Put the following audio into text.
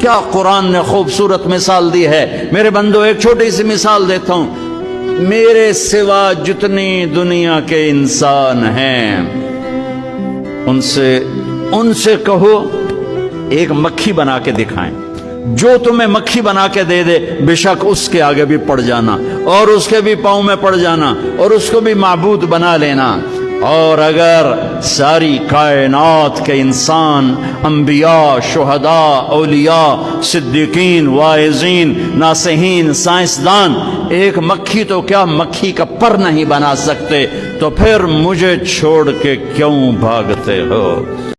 کیا قرآن نے خوبصورت مثال دی ہے؟ میرے بندو، ایک چھوٹی سی مثال دیتا ہوں۔ میرے سوا جتنی دنیا کے انسان ہیں، ان سے ان سے کہو، ایک مکھی بنا کے دکھائیں۔ جو تمہیں مکھی بنا کے دے دے، بے شک اس کے آگے بھی پڑ جانا، اور اس کے بھی پاؤں میں پڑ جانا، اور اس کو بھی معبود بنا لینا۔ اور اگر ساری کائنات کے انسان، انبیاء، شہداء، اولیاء، صدیقین، واعظین ناسہین سائنسدان، ایک مکھی تو کیا مکھی کا پر نہیں بنا سکتے؟ تو پھر مجھے چھوڑ کے کیوں بھاگتے ہو؟